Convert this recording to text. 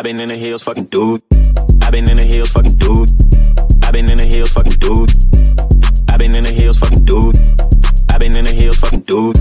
I've been in the hills, fucking dude. I've been in the hills, fucking dude. I've been in the hills, fucking dude. I've been in the hills, fucking dude. I've been in the hills, fucking dude.